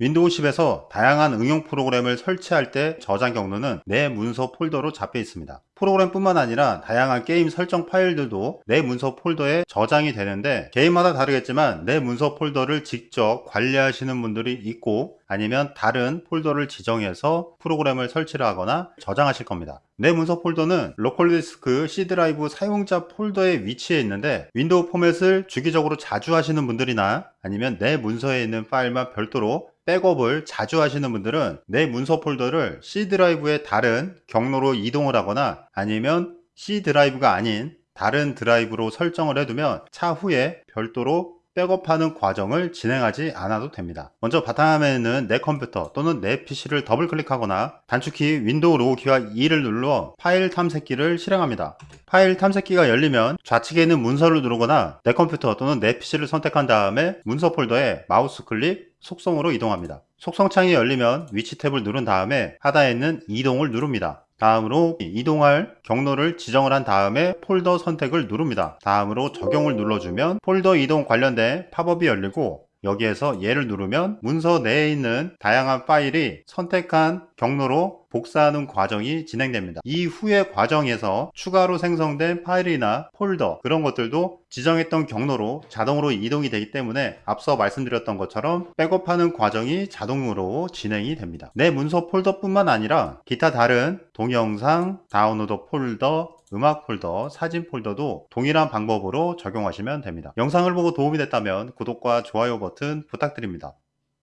윈도우 10에서 다양한 응용 프로그램을 설치할 때 저장 경로는 내 문서 폴더로 잡혀 있습니다. 프로그램뿐만 아니라 다양한 게임 설정 파일들도 내 문서 폴더에 저장이 되는데 개인마다 다르겠지만 내 문서 폴더를 직접 관리하시는 분들이 있고 아니면 다른 폴더를 지정해서 프로그램을 설치를 하거나 저장하실 겁니다. 내 문서 폴더는 로컬 디스크 C 드라이브 사용자 폴더에 위치해 있는데 윈도우 포맷을 주기적으로 자주 하시는 분들이나 아니면 내 문서에 있는 파일만 별도로 백업을 자주 하시는 분들은 내 문서 폴더를 C 드라이브의 다른 경로로 이동을 하거나 아니면 C 드라이브가 아닌 다른 드라이브로 설정을 해두면 차후에 별도로 백업하는 과정을 진행하지 않아도 됩니다. 먼저 바탕화면에는 내 컴퓨터 또는 내 PC를 더블 클릭하거나 단축키 윈도우 로고 키와 E를 눌러 파일 탐색기를 실행합니다. 파일 탐색기가 열리면 좌측에 있는 문서를 누르거나 내 컴퓨터 또는 내 PC를 선택한 다음에 문서 폴더에 마우스 클릭 속성으로 이동합니다. 속성창이 열리면 위치 탭을 누른 다음에 하단에 있는 이동을 누릅니다. 다음으로 이동할 경로를 지정을 한 다음에 폴더 선택을 누릅니다. 다음으로 적용을 눌러주면 폴더 이동 관련된 팝업이 열리고 여기에서 예를 누르면 문서 내에 있는 다양한 파일이 선택한 경로로 복사하는 과정이 진행됩니다. 이후의 과정에서 추가로 생성된 파일이나 폴더 그런 것들도 지정했던 경로로 자동으로 이동이 되기 때문에 앞서 말씀드렸던 것처럼 백업하는 과정이 자동으로 진행이 됩니다. 내 문서 폴더뿐만 아니라 기타 다른 동영상, 다운로드 폴더, 음악 폴더, 사진 폴더도 동일한 방법으로 적용하시면 됩니다. 영상을 보고 도움이 됐다면 구독과 좋아요 버튼 부탁드립니다.